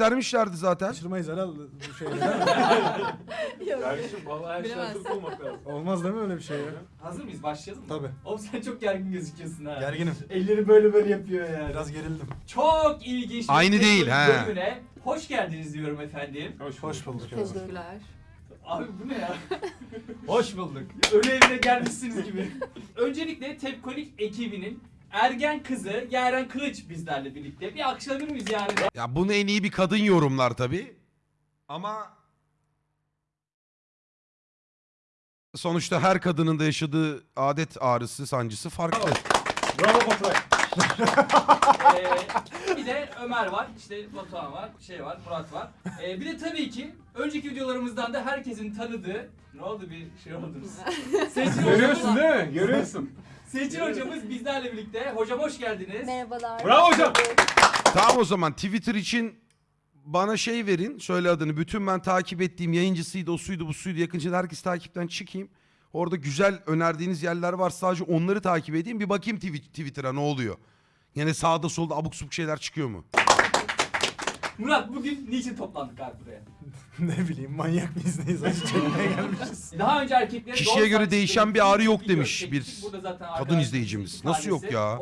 Dermişlerdi zaten. Kaçırmayız herhalde bu şeyleri. Kardeşim vallahi her şey Bilemezsin. hazır olmak lazım. Olmaz değil mi öyle bir şey ya? Hazır mıyız? Başlayalım mı? Tabii. Oğlum sen çok gergin gözüküyorsun ha. Gerginim. Elleri böyle böyle yapıyor yani. Biraz gerildim. Çok ilginç bir Aynı değil, ha. bölümüne Hoş geldiniz diyorum efendim. Hoş, Hoş bulduk. Teşekkürler. Abi bu ne ya? Hoş bulduk. Ölü evine gelmişsiniz gibi. Öncelikle Tepkonik ekibinin ergen kızı Yaren Kılıç bizlerle birlikte. Bir alkışlayabilir miyiz yani? Ya bunu en iyi bir kadın yorumlar tabii. Ama sonuçta her kadının da yaşadığı adet ağrısı, sancısı farklı. Bravo Baturay. Ee, bir de Ömer var, işte Batuhan var, şey var, Murat var. Ee, bir de tabii ki önceki videolarımızdan da herkesin tanıdığı ne oldu bir şey oldunuz. Görüyorsun değil mi? Görüyorsun. Seçil hocamız bizlerle birlikte. Hocam hoş geldiniz. Merhabalar. Bravo hocam. Tamam o zaman Twitter için bana şey verin. Söyle adını. Bütün ben takip ettiğim yayıncısıydı, o suydu, bu suydu. Yakınca herkes takipten çıkayım. Orada güzel önerdiğiniz yerler var. Sadece onları takip edeyim. Bir bakayım Twi- Twitter'a ne oluyor. Yine sağda solda abuk subuk şeyler çıkıyor mu? Murat bugün niçin toplandık abi buraya? ne bileyim manyak mıyız neyiz acı çekmeye gelmişiz. Daha önce erkeklere Kişiye göre değişen bir ağrı yok demiş bir kadın izleyicimiz. Nasıl yok ya?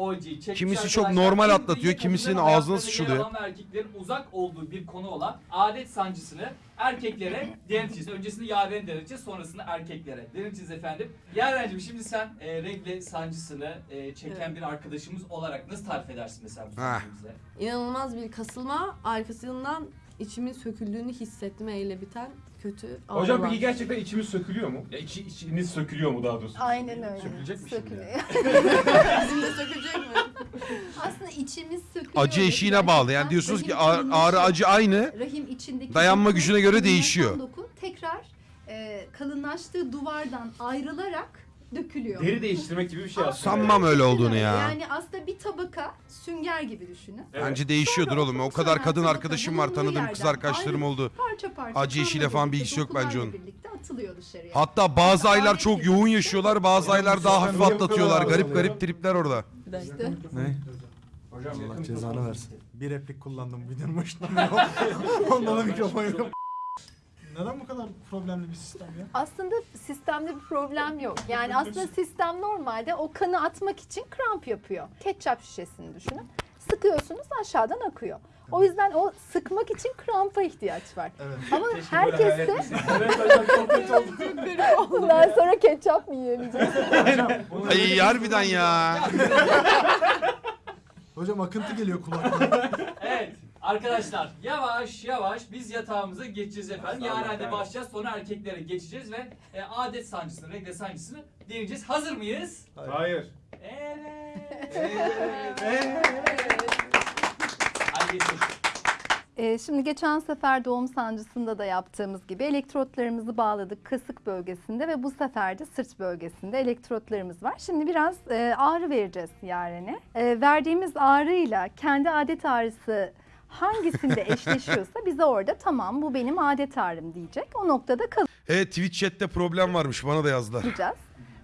Kimisi çok normal atlatıyor, kimisinin ağzına ve erkeklerin uzak olduğu bir konu olan adet sancısını erkeklere deneteceğiz. Öncesinde Yaren'e deneteceğiz, sonrasında erkeklere deneteceğiz efendim. Yaren'cim şimdi sen e, regle sancısını e, çeken Evet. bir arkadaşımız olarak nasıl tarif edersin mesela bu bize? İnanılmaz bir kasılma. Arkasından içimin söküldüğünü hissetme ile biten kötü Hocam ağrılar. peki gerçekten içimiz sökülüyor mu? Ya içi, içiniz sökülüyor mu daha doğrusu? Aynen öyle. Sökülecek mi şimdi? Sökülüyor. Bizim de sökülecek mi? Aslında içimiz sökülüyor. Acı eşiğine bağlı. Yani diyorsunuz ki ağrı, ağrı acı aynı. Rahim Dayanma gücüne göre değişiyor. Doku tekrar e, kalınlaştığı duvardan ayrılarak dökülüyor. Deri değiştirmek gibi bir şey aslında. Sanmam öyle olduğunu ya. Yani aslında bir tabaka sünger gibi düşünün. Evet. Bence değişiyordur Sonra oğlum. O kadar sonra kadın tabaka arkadaşım var. bulunduğu Tanıdığım kız yerden arkadaşlarım ayrı- oldu. Parça parça. Acı kanla falan bir birlikte, ilgisi yok bence dokularla onun. birlikte atılıyor dışarıya. Hatta bazı aylar çok yoğun yaşıyorlar. Bazı aylar daha hafif atlatıyorlar. Garip garip tripler orada. İşte. Ne? Hocam Allah yakın cezanı versin. Bir replik kullandım videonun başında. Ondan da mikrofon yok. Neden bu kadar problemli bir sistem ya? Aslında sistemde bir problem yok. Yani aslında sistem normalde o kanı atmak için kramp yapıyor. Ketçap şişesini düşünün. Sıkıyorsunuz aşağıdan akıyor. O yüzden o sıkmak için krampa ihtiyaç var. Evet. Ama kötü oldu. bundan sonra ketçap mı yiyemeyeceğiz? Ay harbiden ya. Hocam akıntı geliyor kulaklarına. Evet arkadaşlar yavaş yavaş biz yatağımıza geçeceğiz efendim. Yaren'de evet. başlayacağız sonra erkeklere geçeceğiz ve e, adet sancısını, regle sancısını deneyeceğiz. Hazır mıyız? Hayır. Evet. Hadi geçelim. Ee, şimdi geçen sefer doğum sancısında da yaptığımız gibi elektrotlarımızı bağladık kasık bölgesinde ve bu sefer de sırt bölgesinde elektrotlarımız var. Şimdi biraz e, ağrı vereceğiz Yaren'e. E, verdiğimiz ağrıyla kendi adet ağrısı hangisinde eşleşiyorsa bize orada tamam bu benim adet ağrım diyecek. O noktada Evet Twitch chatte problem varmış. Bana da yazdılar. kalacağız.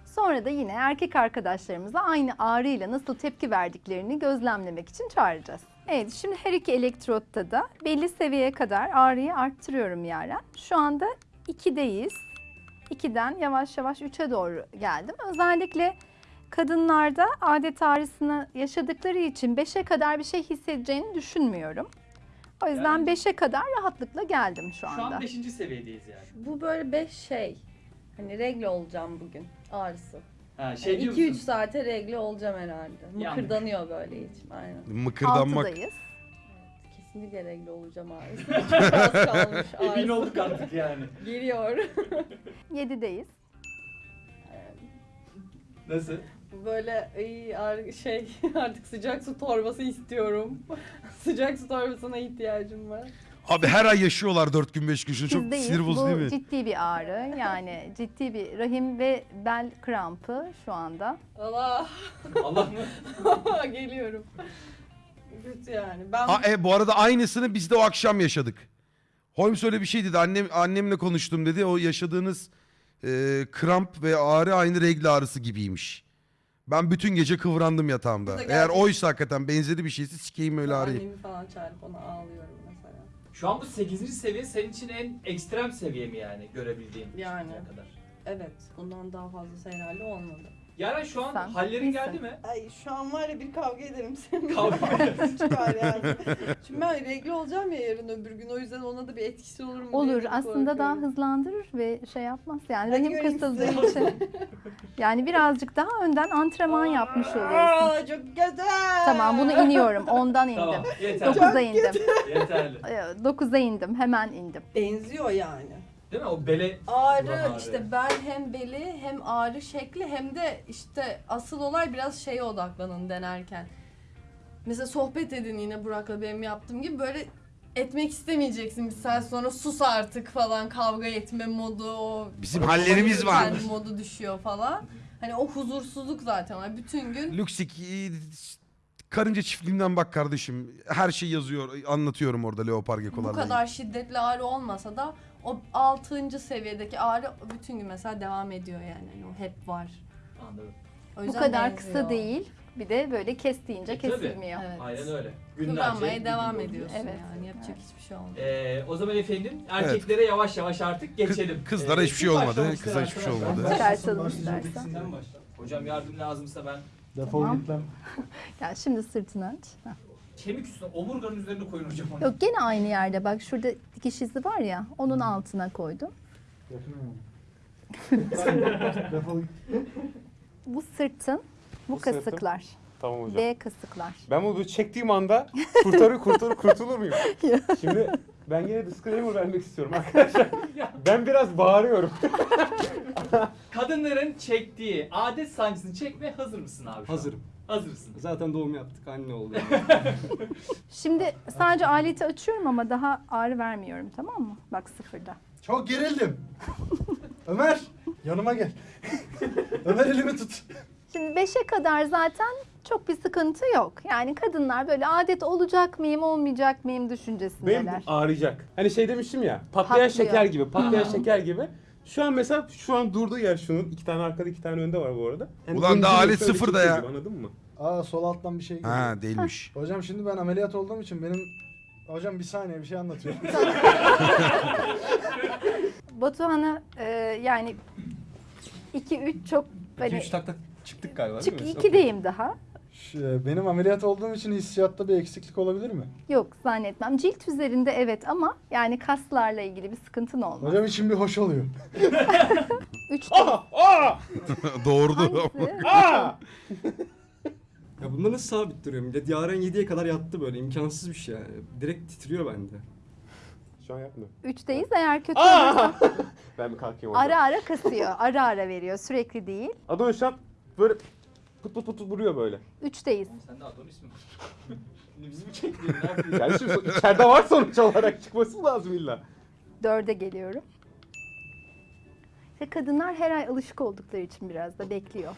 Sonra da yine erkek arkadaşlarımıza aynı ağrıyla nasıl tepki verdiklerini gözlemlemek için çağıracağız. Evet şimdi her iki elektrotta da belli seviyeye kadar ağrıyı arttırıyorum Yaren. Şu anda 2'deyiz. 2'den yavaş yavaş 3'e doğru geldim. Özellikle kadınlarda adet ağrısını yaşadıkları için 5'e kadar bir şey hissedeceğini düşünmüyorum. O yüzden Yani- 5'e kadar rahatlıkla geldim şu Şu anda. an 5. seviyedeyiz yani. Bu böyle beş şey. Hani regle olacağım bugün ağrısı. Ha, şey diyor 2-3 musun? saate regle olacağım herhalde. Yandık. Mıkırdanıyor böyle içim. Aynen. Mıkırdanmak. 6'dayız. Kesinlikle regle olacağım ağrısı. Çok az kalmış Emin ağrısı. olduk artık yani. Geliyor. 7'deyiz. Nasıl? Böyle iyi şey artık sıcak su torbası istiyorum. sıcak su torbasına ihtiyacım var. Abi her ay yaşıyorlar 4 gün 5 gün. Şunu çok Bizdeyiz. sinir bozucu Bu değil mi? ciddi bir ağrı. Yani ciddi bir rahim ve bel krampı şu anda. Allah Allah mı? geliyorum. Kötü yani. Ben Ha, e, bu arada aynısını biz de o akşam yaşadık. Holmes öyle bir şey dedi. Annem, annemle konuştum dedi. O yaşadığınız e, kramp ve ağrı aynı regle ağrısı gibiymiş. Ben bütün gece kıvrandım yatağımda. Bu da Eğer oysa hakikaten benzeri bir şeyse sikeyim öyle ağrıyı. annemi falan çağırıp ona ağlıyorum. Şu an bu 8. seviye senin için en ekstrem seviye mi yani görebildiğin? Yani. şimdiye kadar? Evet. Bundan daha fazlası herhalde olmadı. Yaren şu an Sen hallerin iyisin. geldi mi? Ay şu an var ya bir kavga ederim seninle. Kavga Çıkar yani. Şimdi ben regle olacağım ya yarın öbür gün o yüzden ona da bir etkisi olur mu diye Olur çok aslında daha hızlandırır ve şey yapmaz. Yani Hadi rahim göreyim kasıldığı sizi. için. Yani birazcık daha önden antrenman yapmış oluyorsun. Aa, çok güzel. Tamam bunu iniyorum. Ondan indim. tamam yeter. 9'a indim. Yeterli. 9'a indim. Hemen indim. Benziyor yani. Değil mi? O bele Ağrı, ağrı. işte bel hem beli hem ağrı şekli hem de işte asıl olay biraz şeye odaklanın denerken. Mesela sohbet edin yine Burak'la benim yaptığım gibi böyle etmek istemeyeceksin bir saat sonra sus artık falan kavga etme modu o Bizim hallerimiz var. modu düşüyor falan. Hani o huzursuzluk zaten. Bütün gün e, karınca çiftliğinden bak kardeşim. Her şey yazıyor. Anlatıyorum orada leopar bu gekolarla. kadar şiddetli ağrı olmasa da o 6. seviyedeki ağrı bütün gün mesela devam ediyor yani. Hani o hep var. Anladım. O Bu yüzden kadar benziyor. kısa değil. Bir de böyle kes deyince E, tabii. kesilmiyor. Evet. Aynen öyle. Kıvranmaya devam oluyor. ediyorsun Evet. yani. Yapacak hiçbir şey olmuyor. Ee, o zaman efendim erkeklere yavaş yavaş artık geçelim. kızlara Ee, hiçbir şey olmadı, başlamak kıza hiçbir şey arkadaşlar? olmadı. Çıkartalım Başlayacağım, istersen. bitsin. Sen başla. Hocam yardım lazımsa ben Defol Tamam. git lan. Yani şimdi sırtını aç. Heh. kemik üstüne omurganın üzerine koyun hocam onu. Yok gene aynı yerde bak şurada dikiş izi var ya onun altına koydum. Defol git. Bu sırtın bu, Bu kasıklar. Tamam hocam. B kasıklar. Ben bunu çektiğim anda kurtarır kurtarır kurtulur muyum? Şimdi ben yine disclaimer vermek istiyorum arkadaşlar. Ben biraz bağırıyorum. Kadınların çektiği adet sancısını çekmeye hazır mısın abi? şu an? Hazırım. Hazırsın. Zaten doğum yaptık anne oldu. Şimdi sadece aleti açıyorum ama daha ağrı vermiyorum tamam mı? Bak sıfırda. Çok gerildim. Ömer yanıma gel. Ömer elimi tut. Şimdi 5'e kadar zaten çok bir sıkıntı yok. Yani kadınlar böyle adet olacak mıyım olmayacak mıyım Benim düşüncesindeler. ağrıyacak. Hani şey demiştim ya patlayan Patlıyor. şeker gibi patlayan şeker gibi. Şu an mesela şu an durduğu yer şunun. iki tane arkada iki tane önde var bu arada. Yani Ulan daha zincir alet şöyle sıfırda çekiyor ya. gibi, Anladın mı? Aa sol alttan bir şey geliyor. Ha değilmiş. Hocam şimdi ben ameliyat olduğum için benim... Hocam bir saniye bir şey anlatıyorum. Batuhan'a e, yani 2-3 çok hani 2-3 takta çıktık galiba çık değil mi? 2'deyim daha. Şu, benim ameliyat olduğum için hissiyatta bir eksiklik olabilir mi? Yok zannetmem. Cilt üzerinde evet ama yani kaslarla ilgili bir sıkıntın olmaz. Hocam için bir hoş oluyor. 3 Aa! Aa! Doğurdu. Hangisi? Aa! Ya bunda nasıl sabit duruyor millet? Yaren 7'ye kadar yattı böyle imkansız bir şey yani. Direkt titriyor bende. Şu an yapmıyor. 3'teyiz eğer kötü olursa Aa! ben bir kalkayım ara oradan. ara kasıyor. Ara ara veriyor sürekli değil. Adon şu an put put put vuruyor böyle. 3'teyiz. Sen de Adonis mi? Bizi mi çektin? Ne yapıyorsun? Yani şimdi so- içeride var sonuç olarak çıkması lazım illa. 4'e geliyorum. İşte kadınlar her ay alışık oldukları için biraz da bekliyor.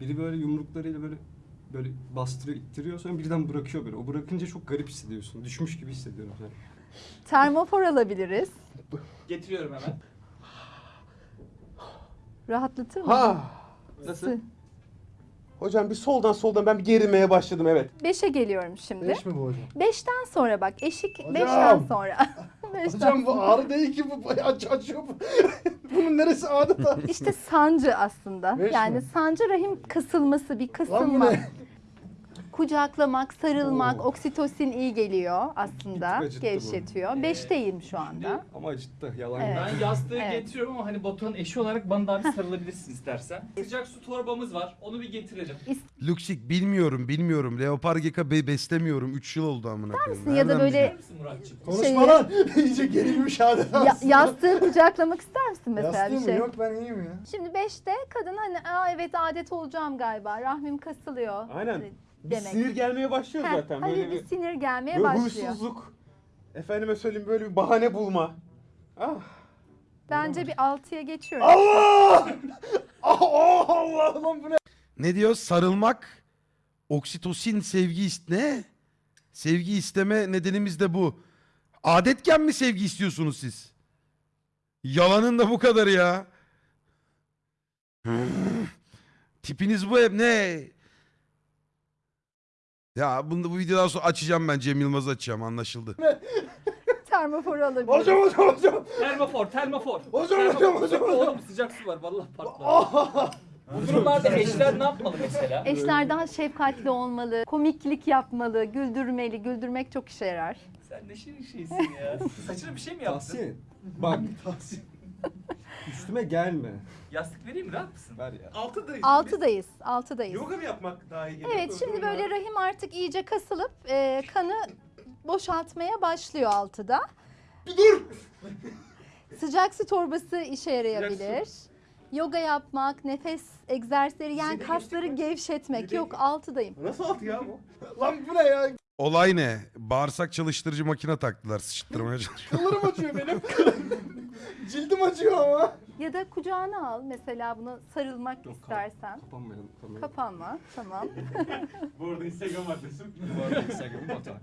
Biri böyle yumruklarıyla böyle böyle bastırıyor, ittiriyor sonra birden bırakıyor böyle. O bırakınca çok garip hissediyorsun. Düşmüş gibi hissediyorum yani. Termofor alabiliriz. Getiriyorum hemen. Rahatlatır mı? Ha! Nasıl? Hocam bir soldan soldan ben bir gerilmeye başladım evet. 5'e geliyorum şimdi. Beş mi bu hocam? 5'ten sonra bak eşik Hocam! 5'ten sonra. 5'ten Hocam bu ağrı değil ki bu bayağı aç açıyor bu. Bunun neresi adeta? İşte sancı aslında. Beş yani mi? sancı rahim kasılması, bir Lan bu kasılma. ne? Kucaklamak, sarılmak, Oo. oksitosin iyi geliyor aslında. Acıttı bu. Gevşetiyor. Beşteyim şu anda. Ama acıttı. Yalan Evet. Ben yastığı Evet. getiriyorum ama hani Batuhan'ın eşi olarak bana daha bir sarılabilirsin istersen. Sıcak su torbamız var. Onu bir getirelim. Luxik bilmiyorum bilmiyorum. Leopar geka be beslemiyorum. 3 yıl oldu amına koyayım. Ya da Nereden böyle- Muratçım? Konuşma Şeyi- lan. İyice gerilmiş adeta. Ya, yastığı kucaklamak ister misin mesela Yastığı bir mı? şey? Yok ben iyiyim ya. Şimdi 5'te kadın hani Aa, evet adet olacağım galiba. Rahmim kasılıyor. Aynen. Hani Bir Demek. sinir gelmeye başlıyor Heh, zaten. hafif Böyle bir bir, sinir gelmeye böyle başlıyor. huysuzluk. Efendime söyleyeyim böyle bir bahane bulma. Ah. Bence bir 6'ya geçiyorum. Allah! Ah, Allah lan bu ne? Ne diyor? Sarılmak, oksitosin, sevgi ist ne? Sevgi isteme nedenimiz de bu. Adetken mi sevgi istiyorsunuz siz? Yalanın da bu kadar ya. Tipiniz bu hep ne? Ya bunu bu videodan sonra açacağım ben Cem Yılmaz'ı açacağım anlaşıldı. Termofor alabiliriz. Hocam hocam hocam. Termofor, termofor. Hocam, Termofor. hocam, hocam, hocam. Oğlum sıcak su var vallahi patlar. Bu durumlarda eşler ne yapmalı mesela? Eşler daha şefkatli olmalı, komiklik yapmalı, güldürmeli. Güldürmek çok işe yarar. Sen ne şirin şeysin ya. Saçına bir şey mi yaptın? Tahsin. Bak. Üstüme gelme. Yastık vereyim mi? Rahat mısın? Ver ya. Altıdayız. Altıdayız, altıdayız. Yoga mı yapmak daha iyi geliyor? Evet şimdi böyle rahim artık iyice kasılıp e, kanı boşaltmaya başlıyor altıda. Dur! Sıcak su torbası işe yarayabilir. Yoga yapmak, nefes egzersizleri yani kasları gevşetmek. Yok altıdayım. Nasıl altı ya bu? Lan bu ne ya? Olay ne? Bağırsak çalıştırıcı makine taktılar sıçtırmaya çalışıyor. Kıllarım acıyor benim. Cildim acıyor ama. Ya da kucağına al mesela bunu sarılmak Yok, istersen. Kapanmayalım. Kapanmayalım. Kapanma tamam. Bu arada Instagram adresim. Bu arada Instagram'ı Batuhan.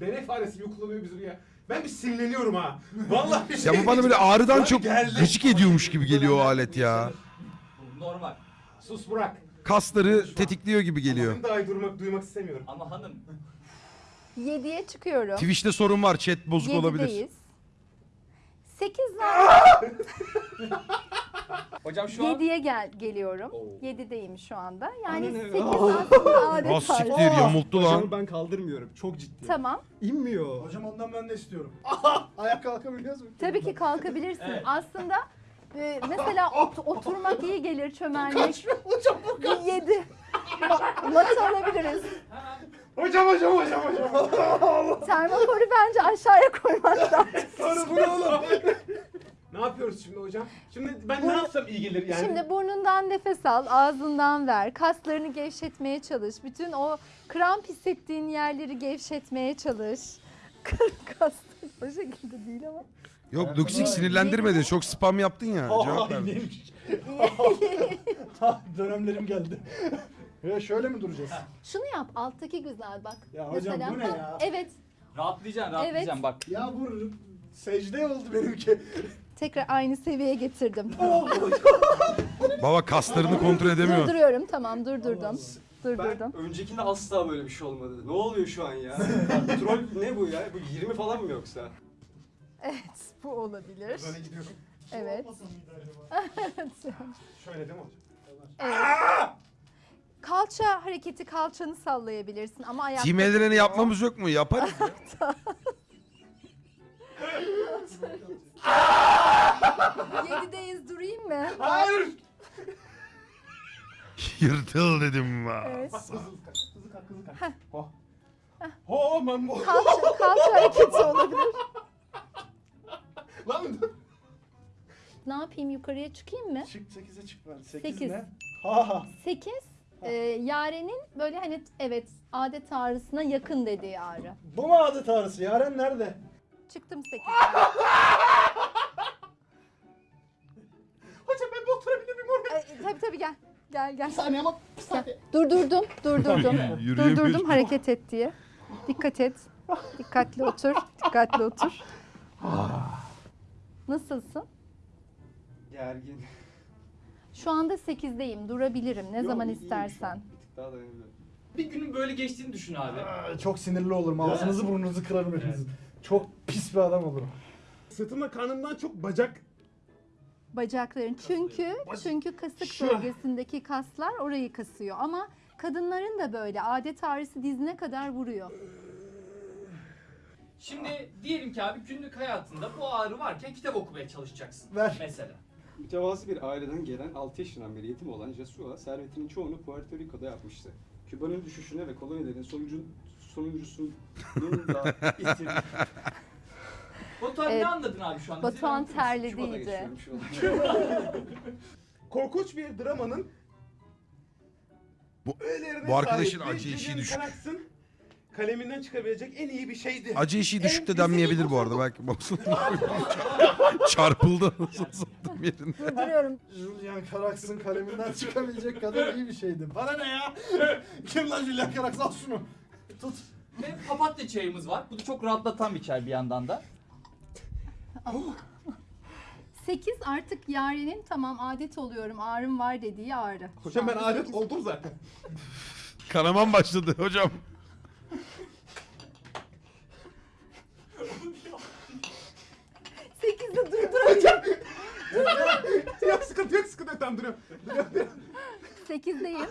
Deney faresi gibi kullanıyor bizim ya. Ben bir sinirleniyorum ha. Vallahi bir şey. ya bu bana böyle ağrıdan çok geldi. gıcık ediyormuş gibi geliyor o alet ya. Normal. Sus Burak. Kasları tetikliyor gibi geliyor. Benim daha iyi durmak, duymak istemiyorum. Ama hanım Yediye çıkıyorum. Twitch'te sorun var chat bozuk olabilir. Yedideyiz. Sekiz var. Hocam şu an Yediye gel geliyorum. Oo. Yedideyim şu anda. Yani Anne ne? sekiz aslında adet tarzı. siktir yamulttu Hocamı lan. ben kaldırmıyorum. Çok ciddi. Tamam. İnmiyor. Hocam ondan ben de istiyorum. Ayak kalkabiliyoruz mu? Tabii ki kalkabilirsin. Evet. Aslında e, mesela ot- oturmak iyi gelir çömelmek. Hocam bu Bir Yedi. Ma- Matı alabiliriz. Hocam hocam hocam hocam. Termoforu bence aşağıya koymak lazım. Sonra bu ne oğlum? ne yapıyoruz şimdi hocam? Şimdi ben ne yapsam iyi gelir yani? Şimdi burnundan nefes al, ağzından ver. Kaslarını gevşetmeye çalış. Bütün o kramp hissettiğin yerleri gevşetmeye çalış. Kaslar o şekilde değil ama. Yok Luxik sinirlendirmedi. Çok spam yaptın ya. Cevap Aa, verdi. iyiymiş. Ha, Dönemlerim geldi. Ya şöyle mi duracağız? Şunu yap, alttaki güzel bak. Ya hocam bu ne ya? Evet, rahatlayacaksın rahatlayacaksın Evet. bak. Ya bu secde oldu benimki. tekrar aynı seviyeye getirdim. Baba kaslarını kontrol edemiyor. Durduruyorum, tamam durdurdum. Durdurdum. Ben öncekinde asla böyle bir şey olmadı. Ne oluyor şu an ya? Troll ne bu ya? Bu 20 falan mı yoksa? Evet, bu olabilir. Böyle gidiyorum. Evet. Şöyle değil mi hocam? evet. Kalça hareketi, kalçanı sallayabilirsin ama ayakta... Team yapmamız yok mu? Yaparız. Yedideyiz durayım mı? Hayır. Yırtıl dedim. Evet. Hızlı kalk, hızlı kalk, hızlı kalk. Oh. Oh ben bu. Kalça, kalça hareketi olabilir. Lan Ne yapayım yukarıya çıkayım mı? Çık 8'e çık ben. 8, Sekiz. ne? Ha ha. 8 e, Yaren'in böyle hani evet adet ağrısına yakın dediği ağrı. Bu mu adet ağrısı? Yaren nerede? Çıktım 8. hocam ben bir oturabilir miyim oraya? tabii tabii gel. Gel gel. saniye ama bir Gel. Durdurdum, durdurdum. Durdurdum hareket et diye. Dikkat et. Dikkatli otur, dikkatli otur. Nasılsın? Gergin. Şu anda 8'deyim. Durabilirim ne Yok, zaman iyiyim şu istersen. Bir tık daha dayanabiliyorum. Bir günün böyle geçtiğini düşün abi. Aa, Çok sinirli olurum. Ağzınızı burnunuzu kırarım hepinizin. Çok pis bir adam olurum. Sırtımda karnımdan çok bacak. Bacakların. Çünkü çünkü kasık Şu. bölgesindeki kaslar orayı kasıyor ama kadınların da böyle adet ağrısı dizine kadar vuruyor. Şimdi diyelim ki abi günlük hayatında bu ağrı varken kitap okumaya çalışacaksın. Ver. Mesela. Mütevazı bir aileden gelen 6 yaşından beri yetim olan Jesua, servetinin çoğunu Puerto Rico'da yapmıştı. Küba'nın düşüşüne ve kolonilerin sonucu, sonuncusunun da itirdi. Batuhan Evet. ne anladın abi şu anda? Batuhan Bize anlatır mısın? terledi Küba'da iyice. geçiyorum şu an. Korkunç bir dramanın Bu- öğelerine bu arkadaşın sahip acı eşiği Julian düşük. Carax'ın kaleminden çıkabilecek en iyi bir şeydi. Acı eşiği düşük de En denmeyebilir bu arada. Belki çarpıldı. Nasıl sattım yerinde. Durduruyorum. Julian Carax'ın kaleminden çıkabilecek kadar iyi bir şeydi. Bana ne ya? Kim lan Julian Carax? Al şunu. Tut. Ve papatya çayımız var. Bu da çok rahatlatan bir çay bir yandan da. 8 artık Yaren'in tamam adet oluyorum ağrım var dediği ağrı. Hocam ben adet oldum zaten. Kanaman başladı hocam. Durduracağım. yok sıkıntı yok sıkıntı yok. Tamam duruyorum. Duruyorum, duruyorum. Sekizdeyim.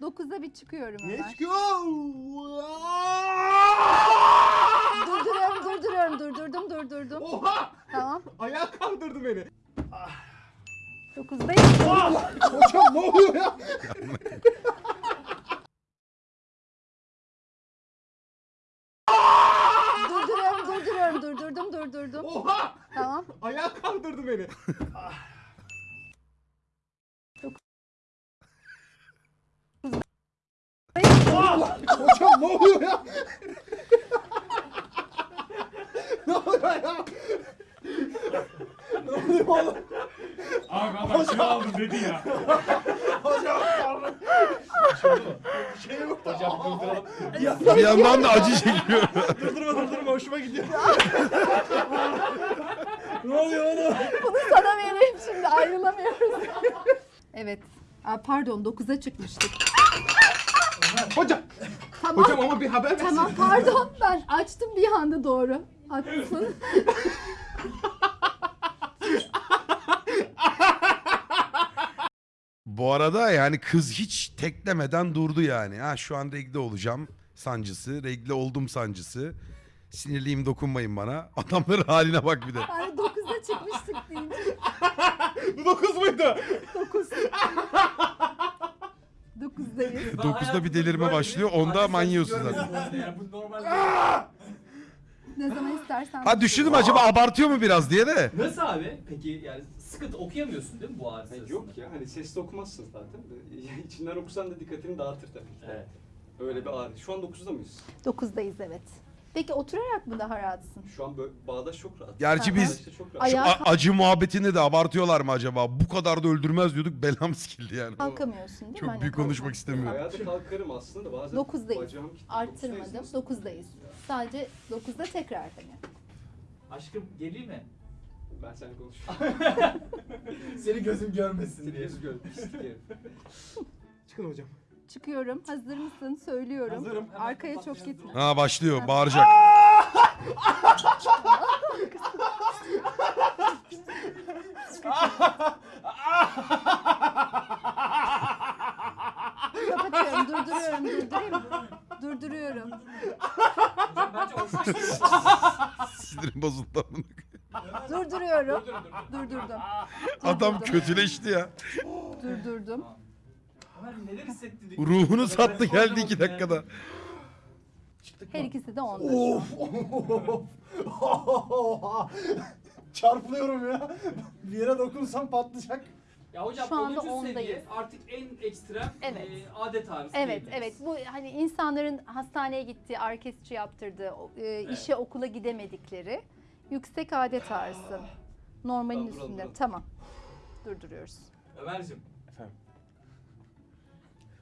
Dokuzda bir çıkıyorum hemen. Let's go. Durduruyorum, durduruyorum, durdurdum, durdurdum. Oha! Tamam. Ayağa kaldırdı beni. Dokuzdayım. Hocam ne oluyor ya? Durduruyorum, durduruyorum, durdurdum, durdurdum. Oha! Tamam. Ayağa kaldırdı beni. Hocam ne oluyor ya? ne oluyor ya? ne oluyor oğlum? Abi adam kilo aldım dedi ya. Hocam pardon. Şey yok. Hocam durduralım. Bir yandan da acı çekiyor. Durdurma durdurma hoşuma gidiyor. ne oluyor oğlum? Bunu sana vereyim şimdi ayrılamıyoruz. evet. Aa, pardon 9'a çıkmıştık. Hocam. Tamam. Hocam ama bir haber versin. Tamam pardon ben açtım bir anda doğru. Haklısın. Bu arada yani kız hiç teklemeden durdu yani. Ha şu an regle olacağım sancısı, regle oldum sancısı. Sinirliyim dokunmayın bana. Adamların haline bak bir de. Yani 9'a çıkmıştık deyince. Bu dokuz muydu? 9. 9'dayız. Ben 9'da bir delirme başlıyor, onda manyıyorsun zaten. bu arada Yani bu normal. Ne zaman istersen. Ha düşündüm acaba abartıyor mu biraz diye de. Nasıl abi? Peki yani sıkıntı okuyamıyorsun değil mi bu ağrı sırasında? yok ya hani sesli okumazsın zaten. de. İçinden okusan da dikkatini dağıtır tabii ki. Evet. Öyle bir ağrı. Şu an 9'da mıyız? 9'dayız evet. Peki oturarak mı daha rahatsın? Şu an böyle bağdaş çok rahat. Gerçi biz Bağdaşta çok rahat. Ayağa a- acı muhabbetinde de abartıyorlar mı acaba? Bu kadar da öldürmez diyorduk belam sikildi yani. kalkamıyorsun değil mi? Çok Hani büyük konuşmak kalkmak. istemiyorum. Ayağa da kalkarım aslında da bazen Dokuzdayız. bacağım kilitli. Arttırmadım. Dokuzdayız. 9'dayız. Sadece 9'da tekrar hani. Aşkım geleyim mi? Ben seninle konuşuyorum. Seni gözüm görmesin Seni diye. yüz gör. pislik herif. Çıkın hocam. Çıkıyorum. Hazır mısın? Söylüyorum. Hazırım. Arkaya çok gitme. Ha başlıyor bağıracak. Kapatıyorum. Durduruyorum. Durdurayım mı? Durduruyorum. Sinirim bozuldu. Durduruyorum. Dur, dur, dur. Durdurdum. Adam Durdurdum. kötüleşti ya. Durdurdum. Neler hissettirdik? Ruhunu sattı geldi iki dakikada. Her ikisi de 10'da. Of. Çarpılıyorum ya. Bir yere dokunsam patlayacak. Ya hocam Şu anda 10. seviye ondayız. artık en ekstrem Evet. e, adet ağrısı Evet, diyebiliriz. evet. Bu hani insanların hastaneye gittiği, arkesçi yaptırdığı, o- e, işe okula gidemedikleri yüksek adet ağrısı. Normalin Tamam, duralım, üstünde. duralım. Tamam. Durduruyoruz. Ömer'cim Efendim.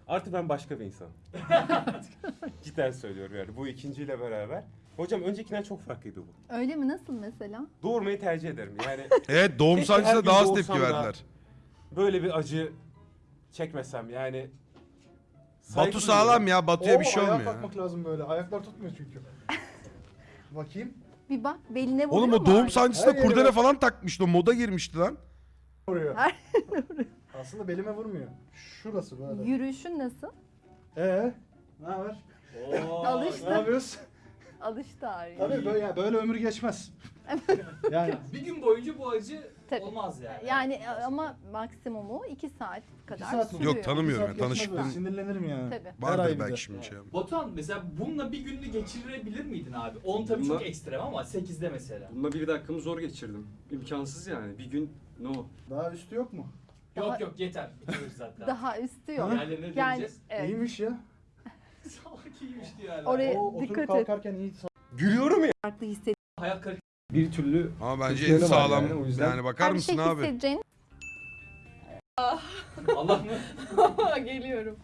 Artık ben başka bir insanım. Cidden söylüyorum yani bu ikinciyle beraber. Hocam öncekinden çok farklıydı bu. Öyle mi? Nasıl mesela? Doğurmayı tercih ederim. Yani Evet doğum Keşke her sancısına gün daha az doğursam tepki da- verdiler. böyle bir acı çekmesem yani. Batu sağlam ya Batu'ya bir şey ayağa olmuyor. ya. kalkmak lazım böyle. Ayaklar tutmuyor çünkü. Bakayım. Bir bak beline vuruyor Oğlum o mu doğum ağrı? sancısında Her yere kurdele bak. falan takmıştı. O moda girmişti lan. Vuruyor. Her- Aslında belime vurmuyor. Şurası böyle. Yürüyüşün nasıl? Ee, ne haber? Ne Alıştı. yapıyorsun? Alıştı ağrıya. Tabii böyle, ya böyle ömür geçmez. yani bir gün boyunca bu acı Tabii. olmaz yani. Yani e, ama maksimumu 2 saat kadar saat mi? sürüyor. Yok tanımıyorum saat yani geçmez böyle, tanışıklığım Sinirlenirim yani. Tabii. Her ay vardır bir de. belki şimdi şey. Batuhan mesela bununla bir gününü geçirebilir miydin abi? 10 tabii Bununla- çok ekstrem ama 8'de mesela. Bununla bir dakikamı zor geçirdim. İmkansız yani. Bir gün no. Daha üstü yok mu? Daha- Yok yok yeter. Bitiriyoruz zaten. Daha üstü yok. Diğerlerine Yani deneyeceğiz. evet. İyiymiş ya. Salak iyiymiş diyor hala. Oraya- O oturup dikkat et. kalkarken iyi Gülüyorum ya. farklı hissediyorum. Hayal kırıklığı. Bir türlü Ama bence en sağlam yani, o yani, yüzden- bakar Her mısın şey abi? hissedeceğin Allah mı? Geliyorum.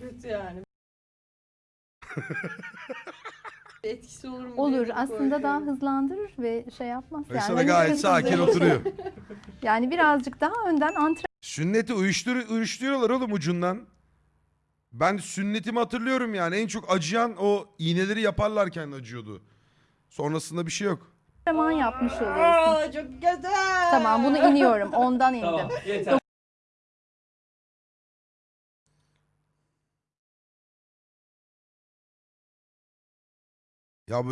Kötü yani. Etkisi olur mu? olur. Aslında daha hızlandırır ve şey yapmaz. Faysal hani gayet hızlı- sakin oturuyor. Yani birazcık daha önden antrenman Sünneti uyuştur uyuşturuyorlar oğlum ucundan. Ben sünnetimi hatırlıyorum yani. En çok acıyan o iğneleri yaparlarken acıyordu. Sonrasında bir şey yok. antrenman yapmış oluyorsun. Aa, çok güzel. Tamam bunu iniyorum. Ondan indim. Tamam yeter. Ya bu